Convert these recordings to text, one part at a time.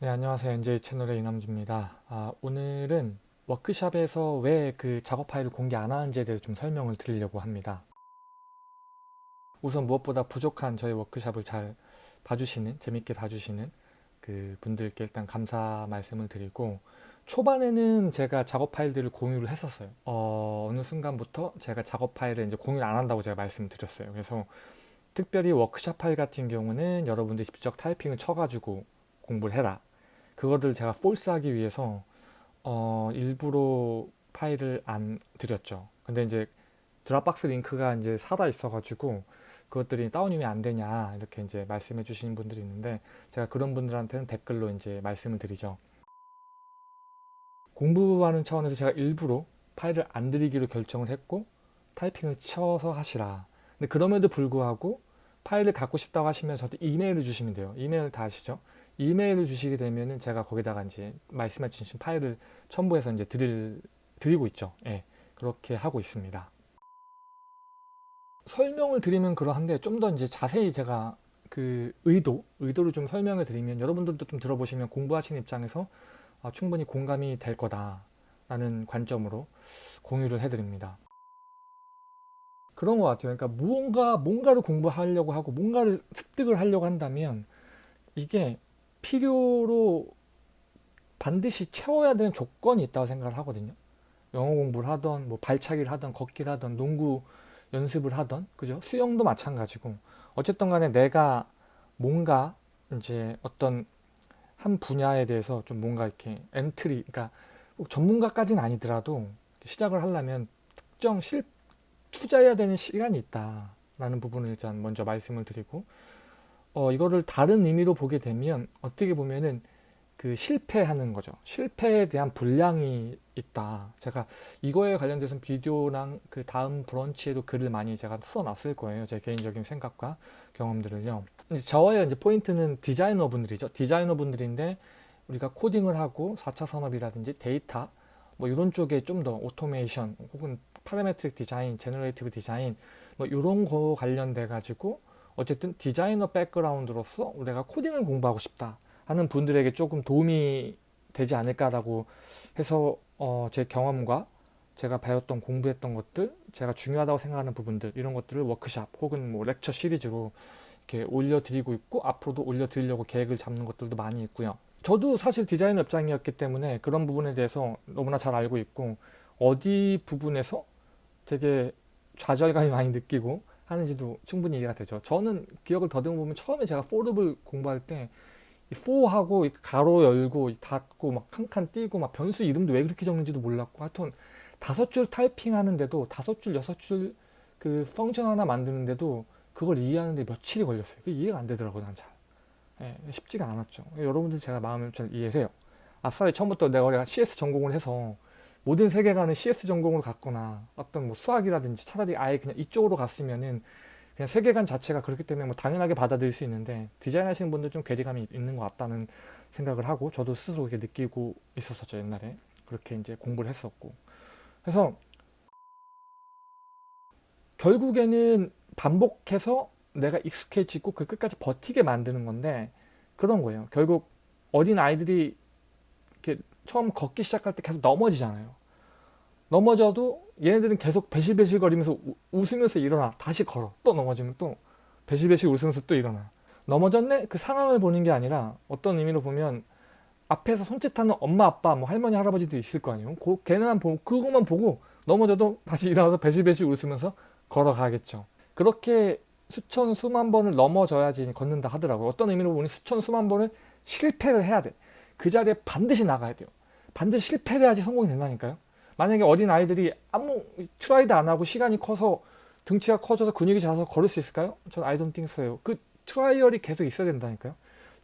네, 안녕하세요. NJ 채널의 이남주입니다. 아, 오늘은 워크샵에서 왜 그 작업 파일을 공개 안 하는지에 대해서 좀 설명을 드리려고 합니다. 우선 무엇보다 부족한 저희 워크샵을 잘 봐주시는, 재밌게 봐주시는 그 분들께 일단 감사 말씀을 드리고 초반에는 제가 작업 파일들을 공유를 했었어요. 어, 느 순간부터 제가 작업 파일을 이제 공유를 안 한다고 제가 말씀드렸어요. 그래서 특별히 워크샵 파일 같은 경우는 여러분들이 직접 타이핑을 쳐가지고 공부를 해라. 그거를 제가 force하기 위해서 어, 일부러 파일을 안 드렸죠. 근데 이제 Dropbox 링크가 이제 살아 있어 가지고 그것들이 다운이 왜안 되냐 이렇게 이제 말씀해 주시는 분들이 있는데 제가 그런 분들한테는 댓글로 이제 말씀을 드리죠. 공부하는 차원에서 제가 일부러 파일을 안 드리기로 결정을 했고 타이핑을 쳐서 하시라. 근데 그럼에도 불구하고 파일을 갖고 싶다고 하시면 저한테 이메일을 주시면 돼요. 이메일 다 아시죠? 이메일을 주시게 되면은 제가 거기다가 이제 말씀해 주신 파일을 첨부해서 이제 드릴, 드리고 있죠. 예. 그렇게 하고 있습니다. 설명을 드리면 그러한데 좀 더 이제 자세히 제가 그 의도, 의도를 좀 설명을 드리면 여러분들도 좀 들어보시면 공부하시는 입장에서 아, 충분히 공감이 될 거다라는 관점으로 공유를 해드립니다. 그런 것 같아요. 그러니까 무언가, 뭔가를 공부하려고 하고 뭔가를 습득을 하려고 한다면 이게 필요로 반드시 채워야 되는 조건이 있다고 생각을 하거든요. 영어 공부를 하던 뭐 발차기를 하던 걷기를 하던 농구 연습을 하던 그죠? 수영도 마찬가지고 어쨌든 간에 내가 뭔가 이제 어떤 한 분야에 대해서 좀 뭔가 이렇게 entry 그러니까 꼭 전문가까지는 아니더라도 시작을 하려면 특정 실 투자해야 되는 시간이 있다라는 부분을 일단 먼저 말씀을 드리고 어, 이거를 다른 의미로 보게 되면 어떻게 보면은 그 실패하는 거죠. 실패에 대한 분량이 있다. 제가 이거에 관련돼서 비디오랑 그 다음 브런치에도 글을 많이 제가 써놨을 거예요. 제 개인적인 생각과 경험들을요. 이제 저의 이제 포인트는 디자이너 분들이죠. 디자이너 분들인데 우리가 코딩을 하고 4차 산업이라든지 데이터 뭐 이런 쪽에 좀 더 오토메이션 혹은 parametric design, generative design 뭐 이런 거 관련돼 가지고 어쨌든 디자이너 background로서 내가 코딩을 공부하고 싶다 하는 분들에게 조금 도움이 되지 않을까라고 해서 어, 제 경험과 제가 배웠던 공부했던 것들 제가 중요하다고 생각하는 부분들 이런 것들을 워크샵 혹은 뭐 lecture series로 이렇게 올려드리고 있고 앞으로도 올려드리려고 계획을 잡는 것들도 많이 있고요. 저도 사실 디자인 업장이었기 때문에 그런 부분에 대해서 너무나 잘 알고 있고 어디 부분에서 되게 좌절감이 많이 느끼고 하는지도 충분히 이해가 되죠. 저는 기억을 더듬어 보면 처음에 제가 포룹을 공부할 때 포하고 가로 열고 닫고 막 한 칸 띄고 막 변수 이름도 왜 그렇게 적는지도 몰랐고 하여튼 다섯 줄 타이핑 하는데도 다섯 줄 여섯 줄 그 펑션 하나 만드는데도 그걸 이해하는데 며칠이 걸렸어요. 이해가 안 되더라고요. 난 잘. 예, 쉽지가 않았죠. 여러분들 제가 마음을 잘 이해해요. 아싸리 처음부터 내가 CS 전공을 해서 모든 세계관을 CS 전공으로 갔거나 어떤 뭐 수학이라든지 차라리 아예 그냥 이쪽으로 갔으면은 그냥 세계관 자체가 그렇기 때문에 뭐 당연하게 받아들일 수 있는데 디자인 하시는 분들 좀 괴리감이 있는 것 같다는 생각을 하고 저도 스스로 그렇게 느끼고 있었었죠 옛날에. 그렇게 이제 공부를 했었고. 그래서 결국에는 반복해서 내가 익숙해지고 그 끝까지 버티게 만드는 건데 그런 거예요. 결국 어린 아이들이 이렇게 처음 걷기 시작할 때 계속 넘어지잖아요. 넘어져도 얘네들은 계속 배실배실 거리면서 웃으면서 일어나. 다시 걸어. 또 넘어지면 또 배실배실 웃으면서 또 일어나. 넘어졌네? 그 상황을 보는 게 아니라 어떤 의미로 보면 앞에서 손짓하는 엄마 아빠 뭐 할머니 할아버지도 있을 거 아니에요. 그, 걔네만 보고 그것만 보고 넘어져도 다시 일어나서 배실배실 웃으면서 걸어가겠죠. 그렇게 수천 수만 번을 넘어져야지 걷는다 하더라고요. 어떤 의미로 보니 수천 수만 번을 실패를 해야 돼 그 자리에 반드시 나가야 돼요. 반드시 실패를 해야지 성공이 된다니까요. 만약에 어린 아이들이 아무 트라이도 안 하고 시간이 커서 등치가 커져서 근육이 작아서 걸을 수 있을까요? 전 I don't think so요. 그 trial이 계속 있어야 된다니까요.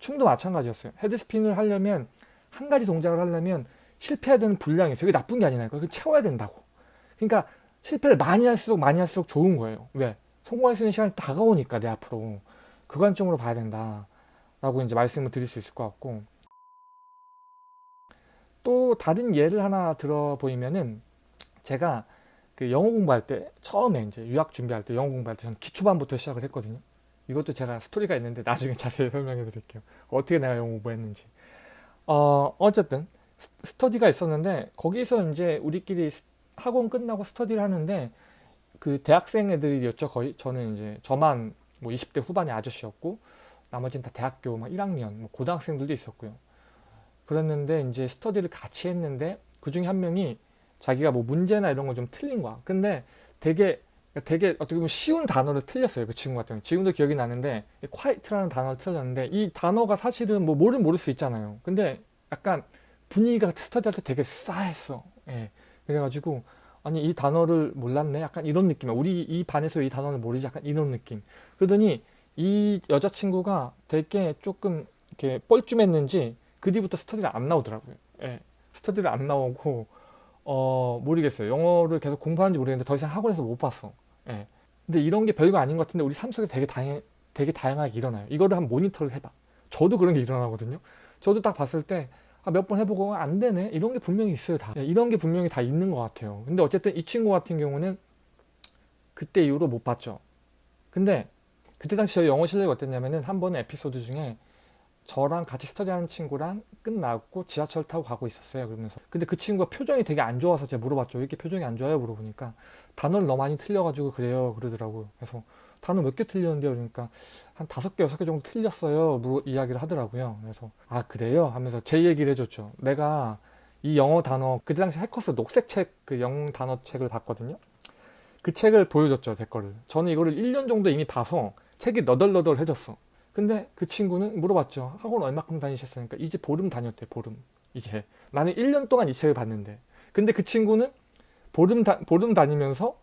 춤도 마찬가지였어요. headspin을 하려면 한 가지 동작을 하려면 실패해야 되는 분량이 있어요. 그게 나쁜 게 아니라니까요. 그 채워야 된다고. 그러니까 실패를 많이 할수록 많이 할수록 좋은 거예요. 왜? 성공할 수 있는 시간이 다가오니까 내 앞으로. 그 관점으로 봐야 된다. 라고 이제 말씀을 드릴 수 있을 것 같고 또 다른 예를 하나 들어 보이면은 제가 그 영어 공부할 때 처음에 이제 유학 준비할 때 영어 공부할 때 저는 기초반부터 시작을 했거든요. 이것도 제가 스토리가 있는데 나중에 자세히 설명해 드릴게요. 어떻게 내가 영어 공부했는지. 어, 어쨌든 스- 스터디가 있었는데 거기서 이제 우리끼리 스- 학원 끝나고 스터디를 하는데 그 대학생 애들이었죠 거의 저는 이제 저만 뭐 20대 후반의 아저씨였고 나머지는 다 대학교 막 1학년 뭐 고등학생들도 있었고요 그랬는데 이제 스터디를 같이 했는데 그 중에 한 명이 자기가 뭐 문제나 이런 거 좀 틀린 거야. 근데 되게 되게 어떻게 보면 쉬운 단어를 틀렸어요 그 친구 같은 경우 지금도 기억이 나는데 quiet라는 단어를 틀렸는데 이 단어가 사실은 뭐 모르면 모를 수 있잖아요. 근데 약간 분위기가 스터디할 때 되게 싸했어. 예. 그래가지고 아니 이 단어를 몰랐네? 약간 이런 느낌이야. 우리 이 반에서 이 단어를 모르지? 약간 이런 느낌. 그러더니 이 여자친구가 되게 조금 이렇게 뻘쭘했는지 그 뒤부터 스터디를 안 나오더라고요. 예. 스터디를 안 나오고 어 모르겠어요. 영어를 계속 공부하는지 모르겠는데 더 이상 학원에서 못 봤어. 예. 근데 이런 게 별거 아닌 것 같은데 우리 삶 속에 되게 다양, 되게 다양하게 일어나요. 이거를 한 모니터를 해봐. 저도 그런 게 일어나거든요. 저도 딱 봤을 때 아, 몇 번 해보고 안 되네. 이런 게 분명히 있어요 다. 예, 이런 게 분명히 다 있는 것 같아요. 근데 어쨌든 이 친구 같은 경우는 그때 이후로 못 봤죠. 근데 그때 당시 저희 영어 실력이 어땠냐면은 한 번의 에피소드 중에 저랑 같이 스터디하는 친구랑 끝나고 지하철 타고 가고 있었어요. 그러면서. 근데 그 친구가 표정이 되게 안 좋아서 제가 물어봤죠. 왜 이렇게 표정이 안 좋아요? 물어보니까 단어를 너무 많이 틀려가지고 그래요. 그러더라고요. 그래서 단어 몇 개 틀렸는데요? 그러니까 한 다섯 개 여섯 개 정도 틀렸어요. 뭐 이야기를 하더라고요. 그래서 아 그래요? 하면서 제 얘기를 해줬죠. 내가 이 영어 단어 그때 당시 해커스 녹색 책 그 영어 단어 책을 봤거든요. 그 책을 보여줬죠 제 거를. 저는 이거를 1년 정도 이미 봐서 책이 너덜너덜해졌어 근데 그 친구는 물어봤죠. 학원 얼마큼 다니셨으니까. 이제 보름 다녔대 보름. 이제. 나는 1년 동안 이 책을 봤는데. 근데 그 친구는 보름, 다, 보름 다니면서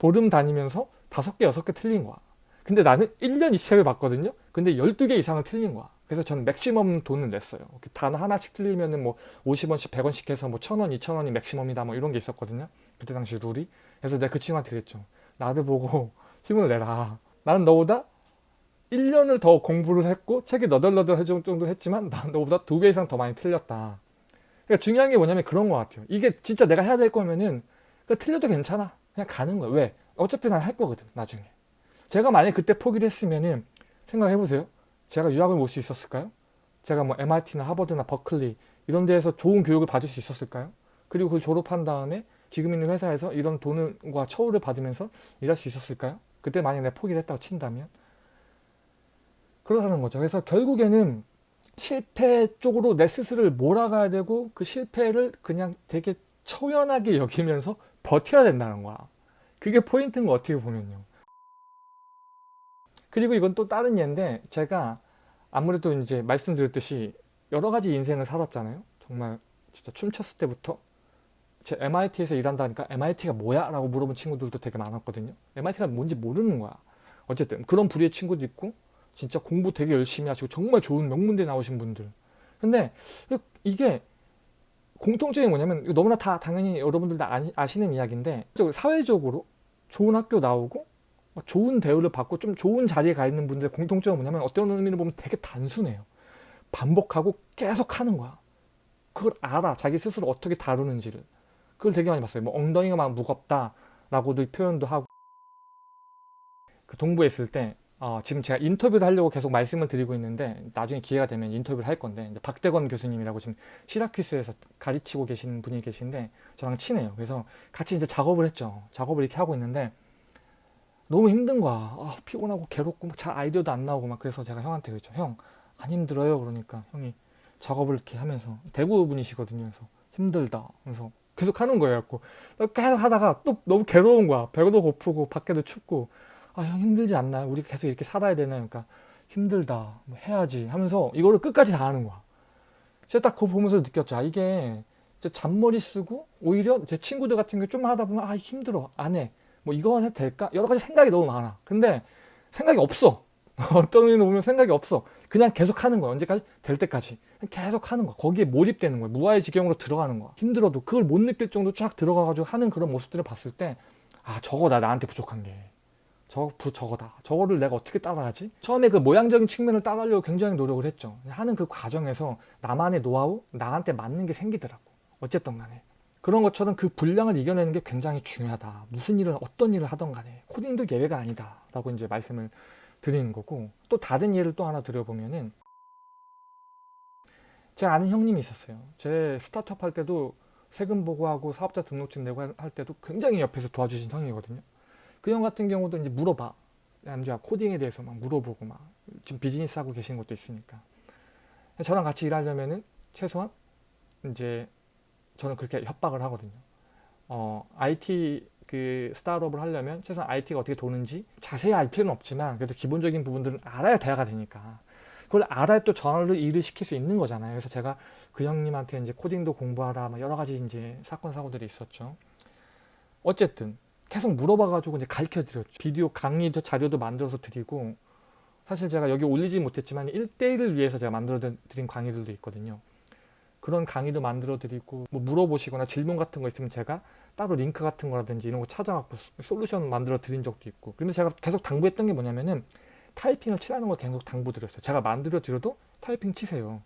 보름 다니면서 다섯 개 여섯 개 틀린 거야. 근데 나는 1년 이 책을 봤거든요. 근데 12개 이상을 틀린 거야. 그래서 저는 맥시멈 돈을 냈어요. 단어 하나씩 틀리면은 뭐 50원씩 100원씩 해서 뭐 1000원 2000원이 맥시멈이다 뭐 이런 게 있었거든요. 그때 당시 룰이. 그래서 내가 그 친구한테 그랬죠. 나를 보고 힘을 내라. 나는 너보다 1년을 더 공부를 했고 책이 너덜너덜 할 정도 했지만 난 너보다 두 배 이상 더 많이 틀렸다 그러니까 중요한 게 뭐냐면 그런 것 같아요 이게 진짜 내가 해야 될 거면은 그러니까 틀려도 괜찮아 그냥 가는 거야 왜? 어차피 난 할 거거든 나중에 제가 만약 그때 포기를 했으면은 생각해 보세요 제가 유학을 올 수 있었을까요? 제가 뭐 MIT나 하버드나 버클리 이런 데에서 좋은 교육을 받을 수 있었을까요? 그리고 그걸 졸업한 다음에 지금 있는 회사에서 이런 돈과 처우를 받으면서 일할 수 있었을까요? 그때 만약 내가 포기를 했다고 친다면 그렇다는 거죠. 그래서 결국에는 실패 쪽으로 내 스스로를 몰아가야 되고 그 실패를 그냥 되게 초연하게 여기면서 버텨야 된다는 거야. 그게 포인트인 거 어떻게 보면요. 그리고 이건 또 다른 예인데 제가 아무래도 이제 말씀드렸듯이 여러 가지 인생을 살았잖아요. 정말 진짜 춤췄을 때부터 제 MIT에서 일한다니까 MIT가 뭐야? 라고 물어본 친구들도 되게 많았거든요. MIT가 뭔지 모르는 거야. 어쨌든 그런 부류의 친구도 있고 진짜 공부 되게 열심히 하시고 정말 좋은 명문대 나오신 분들. 근데 이게 공통점이 뭐냐면 너무나 다 당연히 여러분들 다 아시- 아시는 이야기인데 사회적으로 좋은 학교 나오고 막 좋은 대우를 받고 좀 좋은 자리에 가 있는 분들의 공통점은 뭐냐면 어떤 의미로 보면 되게 단순해요. 반복하고 계속 하는 거야. 그걸 알아. 자기 스스로 어떻게 다루는지를. 그걸 되게 많이 봤어요. 뭐 엉덩이가 막 무겁다 라고도 표현도 하고 그 동부에 있을 때 어, 지금 제가 인터뷰를 하려고 계속 말씀을 드리고 있는데 나중에 기회가 되면 인터뷰를 할 건데 박대건 교수님이라고 지금 시라큐스에서 가르치고 계시는 분이 계신데 저랑 친해요. 그래서 같이 이제 작업을 했죠. 작업을 이렇게 하고 있는데 너무 힘든 거야. 아, 피곤하고 괴롭고 막 잘 아이디어도 안 나오고 막 그래서 제가 형한테 그랬죠. 형 안 힘들어요? 그러니까 형이 작업을 이렇게 하면서 대구 분이시거든요. 그래서 힘들다. 그래서 계속 하는 거예요. 계속 하다가 또 너무 괴로운 거야. 배도 고프고 밖에도 춥고 아 형 힘들지 않나요? 우리 계속 이렇게 살아야 되나요? 그러니까 힘들다. 뭐 해야지 하면서 이거를 끝까지 다 하는 거야. 제가 딱 그거 보면서 느꼈죠. 아, 이게 잔머리 쓰고 오히려 제 친구들 같은 경우 좀 하다 보면 아 힘들어 안 해. 뭐 이거 해도 될까? 여러 가지 생각이 너무 많아. 근데 생각이 없어. 어떤 의미로 보면 생각이 없어. 그냥 계속 하는 거야. 언제까지? 될 때까지. 계속 하는 거야. 거기에 몰입되는 거야. 무아의 지경으로 들어가는 거야. 힘들어도 그걸 못 느낄 정도 쫙 들어가가지고 하는 그런 모습들을 봤을 때, 아, 저거 나 나한테 부족한 게. 저거, 부, 저거다. 저거를 내가 어떻게 따라하지? 처음에 그 모양적인 측면을 따라하려고 굉장히 노력을 했죠. 하는 그 과정에서 나만의 노하우, 나한테 맞는 게 생기더라고. 어쨌든 간에. 그런 것처럼 그 분량을 이겨내는 게 굉장히 중요하다. 무슨 일을, 어떤 일을 하던 간에. 코딩도 예외가 아니다. 라고 이제 말씀을 드리는 거고 또 다른 예를 또 하나 드려보면은 제가 아는 형님이 있었어요. 제 스타트업 할 때도 세금 보고하고 사업자 등록증 내고 할 때도 굉장히 옆에서 도와주신 형이거든요. 그 형 같은 경우도 이제 물어봐. 남자 코딩에 대해서 막 물어보고 막 지금 비즈니스 하고 계신 것도 있으니까. 저랑 같이 일하려면은 최소한 이제 저는 그렇게 협박을 하거든요. 어, IT 그 스타트업을 하려면 최소한 IT가 어떻게 도는지 자세히 알 필요는 없지만 그래도 기본적인 부분들은 알아야 대화가 되니까 그걸 알아야 또 전화를 일을 시킬 수 있는 거잖아요. 그래서 제가 그 형님한테 이제 코딩도 공부하라 막 여러 가지 이제 사건 사고들이 있었죠. 어쨌든 계속 물어봐가지고 이제 가르쳐 드렸죠. 비디오 강의도 자료도 만들어서 드리고 사실 제가 여기 올리지 못했지만 1대1을 위해서 제가 만들어 드린 강의들도 있거든요. 그런 강의도 만들어 드리고 뭐 물어보시거나 질문 같은 거 있으면 제가 따로 링크 같은 거라든지 이런 거 찾아갖고 솔루션 만들어 드린 적도 있고. 근데 제가 계속 당부했던 게 뭐냐면은 타이핑을 치라는 걸 계속 당부 드렸어요. 제가 만들어 드려도 타이핑 치세요.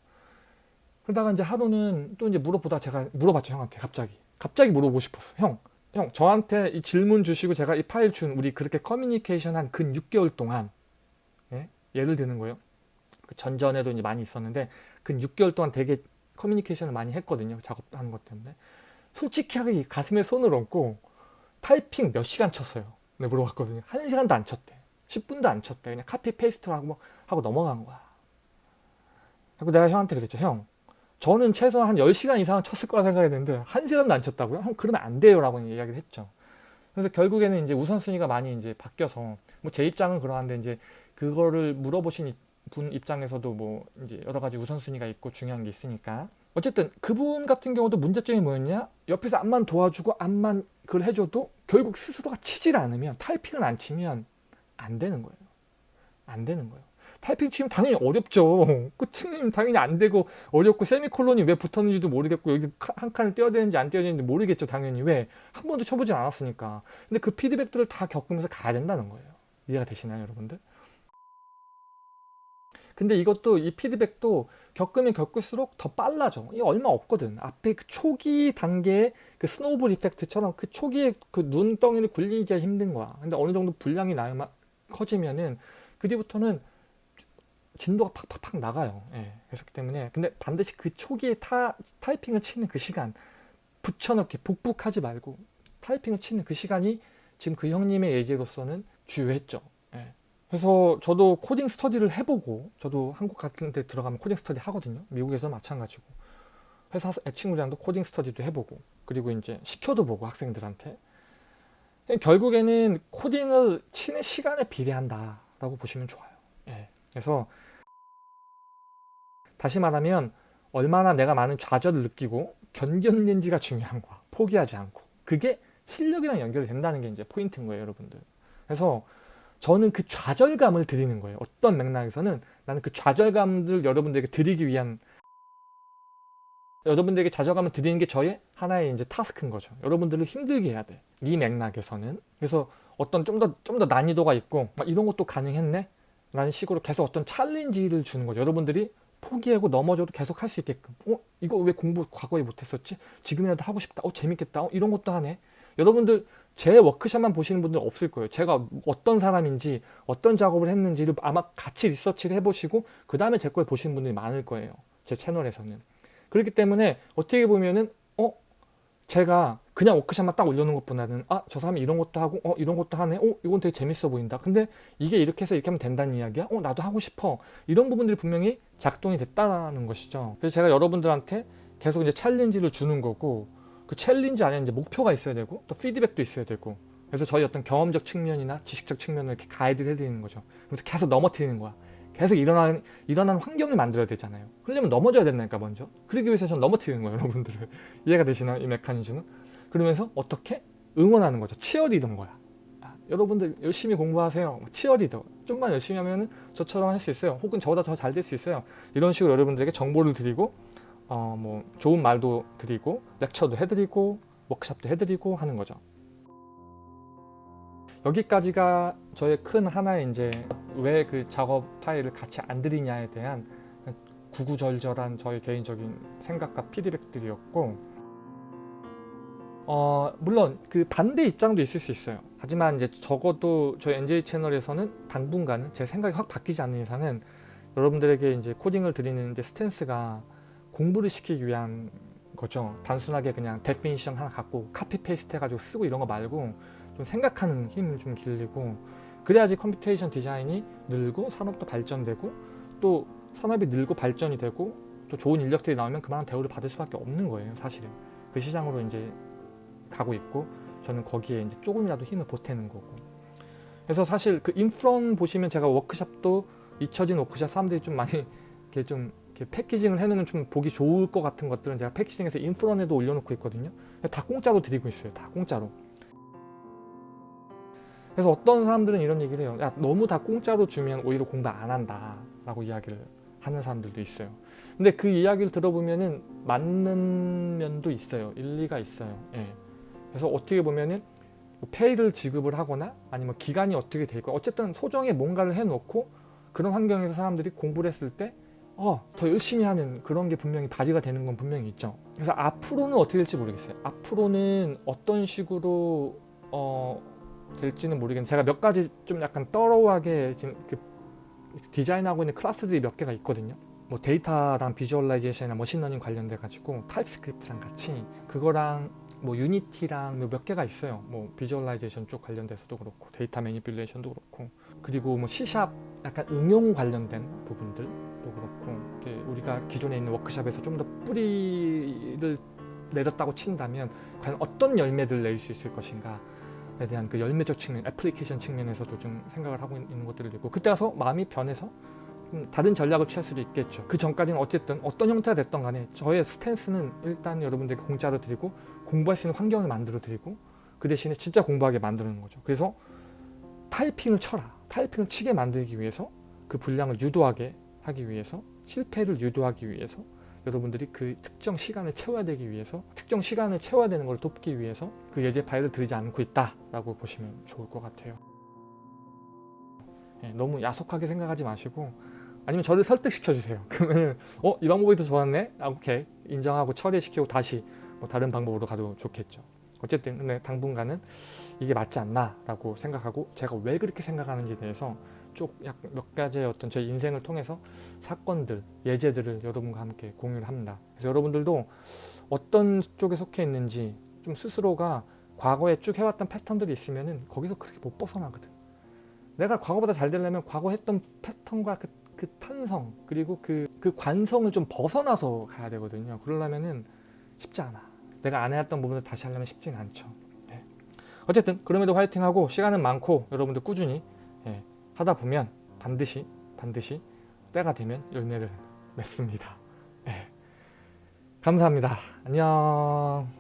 그러다가 이제 하루는 또 이제 물어보다 제가 물어봤죠 형한테. 갑자기. 갑자기 물어보고 싶었어 형, 형 저한테 이 질문 주시고 제가 이 파일 준 우리 그렇게 커뮤니케이션 한 근 6개월 동안 예? 예를 드는 거예요. 그 전전에도 이제 많이 있었는데 근 6개월 동안 되게 커뮤니케이션을 많이 했거든요 작업하는 것 때문에. 솔직하게 가슴에 손을 얹고 타이핑 몇 시간 쳤어요. 네 물어봤거든요. 한 시간도 안 쳤대. 10분도 안 쳤대. 그냥 copy paste 하고, 하고 넘어간 거야. 그리고 내가 형한테 그랬죠 형 저는 최소한 한 10시간 이상은 쳤을 거라 생각했는데 한 시간도 안 쳤다고요? 형 그러면 안 돼요 라고 이야기를 했죠. 그래서 결국에는 이제 우선순위가 많이 이제 바뀌어서 뭐 제 입장은 그러한데 이제 그거를 물어보신 분 입장에서도 뭐 이제 여러 가지 우선순위가 있고 중요한 게 있으니까. 어쨌든 그분 같은 경우도 문제점이 뭐였냐? 옆에서 암만 도와주고 암만 그걸 해줘도 결국 스스로가 치질 않으면 타이핑을 안 치면 안 되는 거예요. 안 되는 거예요 타이핑 치면 당연히 어렵죠 끝은 당연히 안 되고 어렵고 세미콜론이 왜 붙었는지도 모르겠고 여기 한 칸을 떼어야 되는지 안 떼어야 되는지 모르겠죠 당연히 왜 한 번도 쳐보진 않았으니까 근데 그 피드백들을 다 겪으면서 가야 된다는 거예요 이해가 되시나요 여러분들 근데 이것도 이 피드백도 겪으면 겪을수록 더 빨라져. 이게 얼마 없거든. 앞에 그 초기 단계의 그 스노우볼 이펙트처럼 그 초기에 그 눈덩이를 굴리기가 힘든 거야. 근데 어느 정도 분량이 나면 커지면은 그 뒤부터는 진도가 팍팍팍 나가요. 예. 그렇기 때문에 근데 반드시 그 초기에 타, 타이핑을 치는 그 시간 붙여넣기 복붙하지 말고 타이핑을 치는 그 시간이 지금 그 형님의 예제로서는 주요했죠. 예. 그래서 저도 코딩 스터디를 해보고 저도 한국 같은 데 들어가면 코딩 스터디 하거든요 미국에서 마찬가지고 회사 친구들랑도 코딩 스터디도 해보고 그리고 이제 시켜도 보고 학생들한테 결국에는 코딩을 치는 시간에 비례한다 라고 보시면 좋아요 예. 그래서 다시 말하면 얼마나 내가 많은 좌절을 느끼고 견뎠는지가 중요한 거야 포기하지 않고 그게 실력이랑 연결이 된다는 게 이제 포인트인 거예요 여러분들 그래서 저는 그 좌절감을 드리는 거예요. 어떤 맥락에서는 나는 그 좌절감을 여러분들에게 드리기 위한 여러분들에게 좌절감을 드리는 게 저의 하나의 이제 타스크인 거죠. 여러분들을 힘들게 해야 돼. 이 맥락에서는. 그래서 어떤 좀 더 좀 더 난이도가 있고 막 이런 것도 가능했네? 라는 식으로 계속 어떤 챌린지를 주는 거죠. 여러분들이 포기하고 넘어져도 계속 할 수 있게끔 어? 이거 왜 공부 과거에 못했었지? 지금이라도 하고 싶다. 어 재밌겠다. 어, 이런 것도 하네. 여러분들 제 워크샵만 보시는 분들 없을 거예요. 제가 어떤 사람인지 어떤 작업을 했는지를 아마 같이 리서치를 해보시고 그 다음에 제 걸 보시는 분들이 많을 거예요. 제 채널에서는. 그렇기 때문에 어떻게 보면은 어? 제가 그냥 워크샵만 딱 올려놓은 것보다는 아 저 사람이 이런 것도 하고 어 이런 것도 하네 어 이건 되게 재밌어 보인다 근데 이게 이렇게 해서 이렇게 하면 된다는 이야기야 어 나도 하고 싶어 이런 부분들이 분명히 작동이 됐다는 것이죠 그래서 제가 여러분들한테 계속 이제 challenge를 주는 거고 그 challenge 안에 이제 목표가 있어야 되고 또 피드백도 있어야 되고 그래서 저희 어떤 경험적 측면이나 지식적 측면을 이렇게 가이드를 해드리는 거죠. 그래서 계속 넘어뜨리는 거야. 계속 일어나는, 일어나는 환경을 만들어야 되잖아요. 그러려면 넘어져야 된다니까 먼저. 그러기 위해서 전 넘어뜨리는 거예요 여러분들을. 이해가 되시나요? 이 메커니즘은? 그러면서 어떻게? 응원하는 거죠. 치어리더인 거야. 아, 여러분들 열심히 공부하세요. 치어리더. 좀만 열심히 하면 저처럼 할 수 있어요. 혹은 저보다 더 잘 될 수 있어요. 이런 식으로 여러분들에게 정보를 드리고 어, 뭐 좋은 말도 드리고 렉처도 해드리고 워크샵도 해드리고 하는 거죠. 여기까지가 저의 큰 하나의 이제 왜 그 작업 파일을 같이 안 드리냐에 대한 구구절절한 저의 개인적인 생각과 피드백들이었고 어, 물론 그 반대 입장도 있을 수 있어요. 하지만 이제 적어도 저희 NJ 채널에서는 당분간은 제 생각이 확 바뀌지 않는 이상은 여러분들에게 이제 코딩을 드리는 데 스탠스가 공부를 시키기 위한 거죠. 단순하게 그냥 definition 하나 갖고 copy paste 해가지고 쓰고 이런 거 말고 좀 생각하는 힘을 좀 길리고 그래야지 computation design이 늘고 산업도 발전되고 또 산업이 늘고 발전이 되고 또 좋은 인력들이 나오면 그만한 대우를 받을 수밖에 없는 거예요 사실은 그 시장으로 이제 가고 있고 저는 거기에 이제 조금이라도 힘을 보태는 거고. 그래서 사실 그 인프론 보시면 제가 워크샵도 잊혀진 워크샵 사람들이 좀 많이 이렇게 좀 이렇게 패키징을 해놓으면 좀 보기 좋을 것 같은 것들은 제가 패키징해서 인프론에도 올려놓고 있거든요. 다 공짜로 드리고 있어요. 다 공짜로. 그래서 어떤 사람들은 이런 얘기를 해요. 야 너무 다 공짜로 주면 오히려 공부 안 한다 라고 이야기를 하는 사람들도 있어요. 근데 그 이야기를 들어보면은 맞는 면도 있어요. 일리가 있어요. 예. 그래서 어떻게 보면은 뭐 페이를 지급을 하거나 아니면 기간이 어떻게 돼 있고 어쨌든 소정의 뭔가를 해놓고 그런 환경에서 사람들이 공부를 했을 때 어, 더 열심히 하는 그런 게 분명히 발휘가 되는 건 분명히 있죠. 그래서 앞으로는 어떻게 될지 모르겠어요. 앞으로는 어떤 식으로 어, 될지는 모르겠는데 제가 몇 가지 좀 약간 thorough하게 지금 그 디자인하고 있는 클래스들이 몇 개가 있거든요. 뭐 데이터랑 visualization이나 machine learning 관련돼 가지고 TypeScript랑 같이 그거랑 뭐 Unity랑 뭐 몇 개가 있어요. 뭐 visualization 쪽 관련돼서도 그렇고 data manipulation도 그렇고 그리고 뭐 C샵 약간 응용 관련된 부분들도 그렇고 우리가 기존에 있는 워크샵에서 좀 더 뿌리를 내렸다고 친다면 과연 어떤 열매들을 낼수 있을 것인가 에 대한 그 열매적 측면, 애플리케이션 측면에서도 좀 생각을 하고 있는 것들을 있고 그때 가서 마음이 변해서 좀 다른 전략을 취할 수도 있겠죠. 그 전까지는 어쨌든 어떤 형태가 됐던 간에 저의 스탠스는 일단 여러분들에게 공짜로 드리고 공부할 수 있는 환경을 만들어 드리고 그 대신에 진짜 공부하게 만드는 거죠. 그래서 타이핑을 쳐라. 타이핑을 치게 만들기 위해서 그 분량을 유도하게 하기 위해서 실패를 유도하기 위해서 여러분들이 그 특정 시간을 채워야 되기 위해서 특정 시간을 채워야 되는 걸 돕기 위해서 그 예제 파일을 드리지 않고 있다 라고 보시면 좋을 것 같아요. 예, 너무 야속하게 생각하지 마시고 아니면 저를 설득시켜 주세요. 그러면 어? 이 방법이 더 좋았네? 아, 오케이 인정하고 처리시키고 다시 뭐 다른 방법으로 가도 좋겠죠. 어쨌든 근데 당분간은 이게 맞지 않나 라고 생각하고 제가 왜 그렇게 생각하는지에 대해서 쭉몇 가지의 어떤 제 인생을 통해서 사건들, 예제들을 여러분과 함께 공유를 합니다. 그래서 여러분들도 어떤 쪽에 속해 있는지 좀 스스로가 과거에 쭉 해왔던 패턴들이 있으면 은 거기서 그렇게 못 벗어나거든. 내가 과거보다 잘 되려면 과거 했던 패턴과 그, 그 탄성 그리고 그, 그 관성을 좀 벗어나서 가야 되거든요. 그러려면은 쉽지 않아. 내가 안 해왔던 부분을 다시 하려면 쉽진 않죠. 네. 어쨌든 그럼에도 화이팅하고 시간은 많고 여러분들 꾸준히 예, 하다 보면 반드시 반드시 때가 되면 열매를 맺습니다. 예. 감사합니다. 안녕